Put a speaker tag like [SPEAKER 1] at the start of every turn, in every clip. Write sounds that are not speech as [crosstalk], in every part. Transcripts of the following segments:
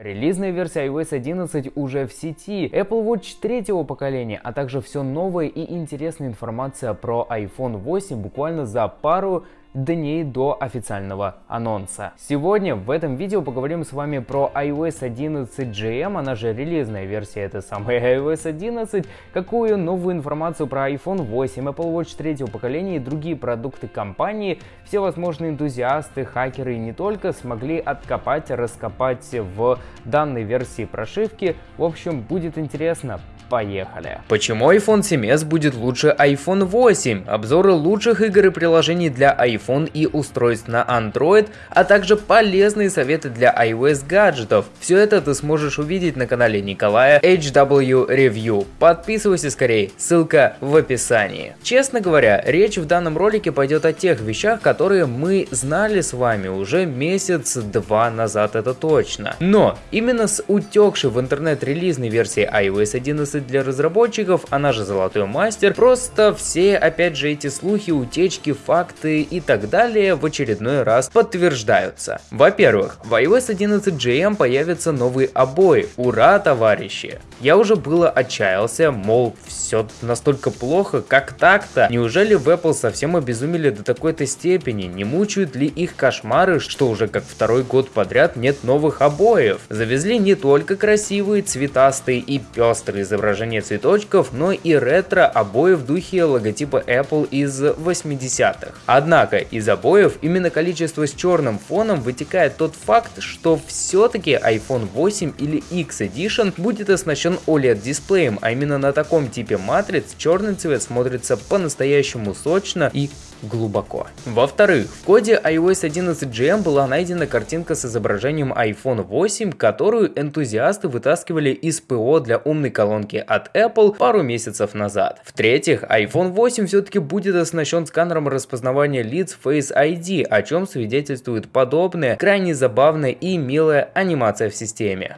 [SPEAKER 1] Релизная версия iOS 11 уже в сети, Apple Watch третьего поколения, а также все новая и интересная информация про iPhone 8 буквально за пару дней до официального анонса. Сегодня в этом видео поговорим с вами про iOS 11 GM, она же релизная версия этой самой [laughs] iOS 11, какую новую информацию про iPhone 8, Apple Watch третьего поколения и другие продукты компании все возможные энтузиасты, хакеры и не только смогли откопать, раскопать в данной версии прошивки. В общем, будет интересно. Поехали. Почему iPhone 7s будет лучше iPhone 8? Обзоры лучших игр и приложений для iPhone и устройств на Android, а также полезные советы для iOS гаджетов. Все это ты сможешь увидеть на канале Николая HW Review. Подписывайся скорее, ссылка в описании. Честно говоря, речь в данном ролике пойдет о тех вещах, которые мы знали с вами уже месяц-два назад, это точно. Но именно с утекшей в интернет релизной версии iOS 11 11 для разработчиков, она же Золотой Мастер, просто все, опять же, эти слухи, утечки, факты и так далее в очередной раз подтверждаются. Во-первых, в iOS 11 GM появятся новые обои. Ура, товарищи! Я уже было отчаялся, мол, все настолько плохо, как так-то? Неужели в Apple совсем обезумели до такой-то степени? Не мучают ли их кошмары, что уже как второй год подряд нет новых обоев? Завезли не только красивые, цветастые и пестрые изображения, цветочков, но и ретро обои в духе логотипа Apple из 80-х. Однако из обоев именно количество с черным фоном вытекает тот факт, что все-таки iPhone 8 или X Edition будет оснащен OLED дисплеем, а именно на таком типе матриц черный цвет смотрится по-настоящему сочно и глубоко. Во-вторых, в коде iOS 11 GM была найдена картинка с изображением iPhone 8, которую энтузиасты вытаскивали из ПО для умной колонки от Apple пару месяцев назад. В-третьих, iPhone 8 все-таки будет оснащен сканером распознавания лиц Face ID, о чем свидетельствует подобная, крайне забавная и милая анимация в системе.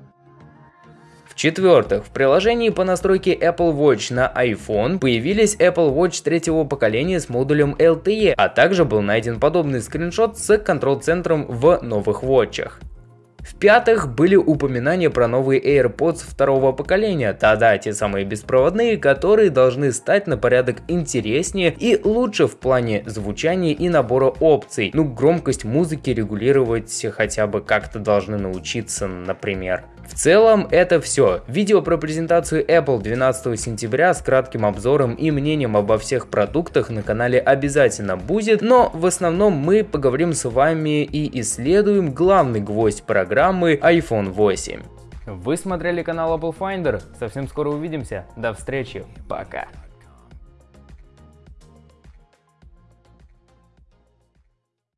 [SPEAKER 1] В-четвертых, в приложении по настройке Apple Watch на iPhone появились Apple Watch третьего поколения с модулем LTE, а также был найден подобный скриншот с контрол-центром в новых Watch'ах. В-пятых, были упоминания про новые AirPods второго поколения, да-да, те самые беспроводные, которые должны стать на порядок интереснее и лучше в плане звучания и набора опций. Ну, громкость музыки регулировать хотя бы как-то должны научиться, например. В целом это все. Видео про презентацию Apple 12 сентября с кратким обзором и мнением обо всех продуктах на канале обязательно будет, но в основном мы поговорим с вами и исследуем главный гвоздь программы iPhone 8. Вы смотрели канал Apple Finder, совсем скоро увидимся, до встречи, пока.